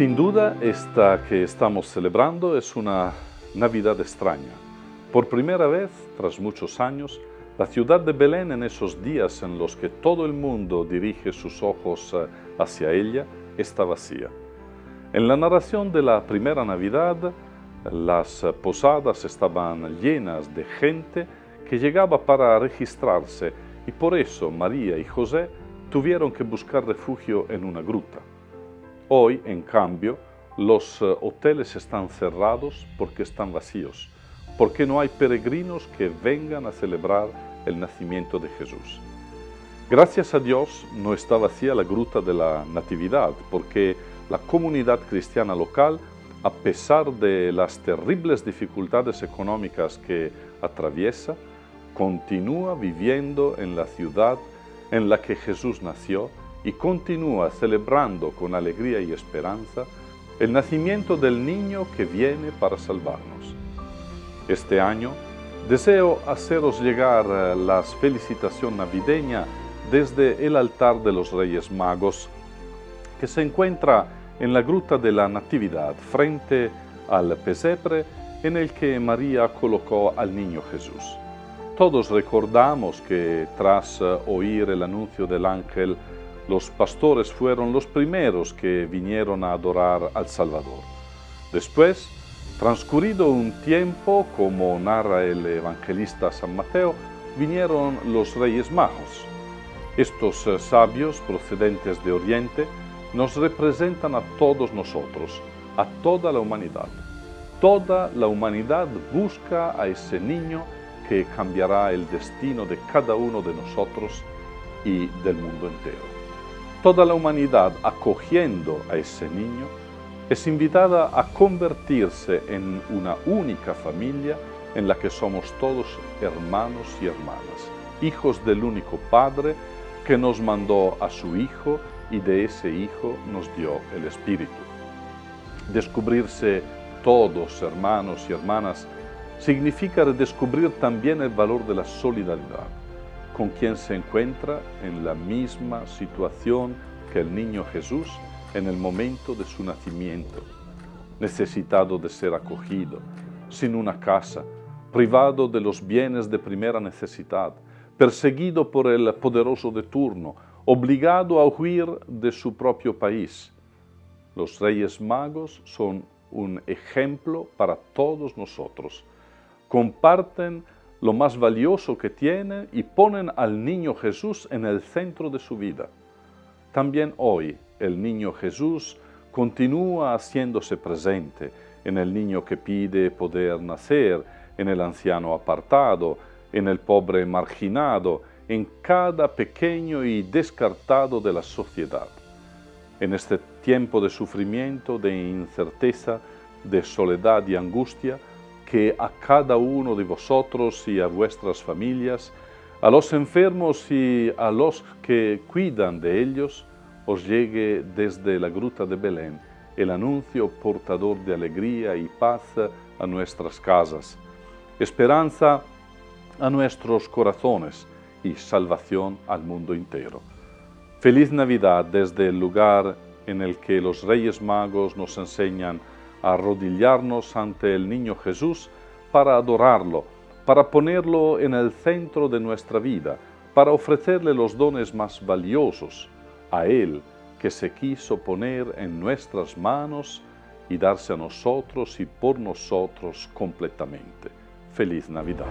Sin duda, esta que estamos celebrando es una Navidad extraña. Por primera vez, tras muchos años, la ciudad de Belén en esos días en los que todo el mundo dirige sus ojos eh, hacia ella, está vacía. En la narración de la primera Navidad, las posadas estaban llenas de gente que llegaba para registrarse y por eso María y José tuvieron que buscar refugio en una gruta. Hoy, en cambio, los eh, hoteles están cerrados porque están vacíos, porque no hay peregrinos que vengan a celebrar el nacimiento de Jesús. Gracias a Dios no está vacía la gruta de la Natividad, porque la comunidad cristiana local, a pesar de las terribles dificultades económicas que atraviesa, continúa viviendo en la ciudad en la que Jesús nació y continúa celebrando con alegría y esperanza el nacimiento del niño que viene para salvarnos. Este año deseo haceros llegar eh, la felicitación navideña desde el altar de los Reyes Magos, que se encuentra en la Gruta de la Natividad, frente al pesebre en el que María colocó al niño Jesús. Todos recordamos que tras eh, oír el anuncio del ángel los pastores fueron los primeros que vinieron a adorar al Salvador. Después, transcurrido un tiempo, como narra el evangelista San Mateo, vinieron los reyes magos. Estos eh, sabios procedentes de Oriente nos representan a todos nosotros, a toda la humanidad. Toda la humanidad busca a ese niño que cambiará el destino de cada uno de nosotros y del mundo entero. Toda la humanidad acogiendo a ese niño es invitada a convertirse en una única familia en la que somos todos hermanos y hermanas, hijos del único Padre que nos mandó a su Hijo y de ese Hijo nos dio el Espíritu. Descubrirse todos hermanos y hermanas significa redescubrir también el valor de la solidaridad con quien se encuentra en la misma situación que el niño Jesús en el momento de su nacimiento, necesitado de ser acogido, sin una casa, privado de los bienes de primera necesidad, perseguido por el poderoso de turno, obligado a huir de su propio país. Los reyes magos son un ejemplo para todos nosotros. Comparten lo más valioso que tienen y ponen al niño Jesús en el centro de su vida. También hoy el niño Jesús continúa haciéndose presente en el niño que pide poder nacer, en el anciano apartado, en el pobre marginado, en cada pequeño y descartado de la sociedad. En este tiempo de sufrimiento, de incerteza, de soledad y angustia, que a cada uno de vosotros y a vuestras familias, a los enfermos y a los que cuidan de ellos, os llegue desde la gruta de Belén el anuncio portador de alegría y paz a nuestras casas, esperanza a nuestros corazones y salvación al mundo entero. Feliz Navidad desde el lugar en el que los Reyes Magos nos enseñan arrodillarnos ante el niño Jesús para adorarlo, para ponerlo en el centro de nuestra vida, para ofrecerle los dones más valiosos, a Él que se quiso poner en nuestras manos y darse a nosotros y por nosotros completamente. Feliz Navidad.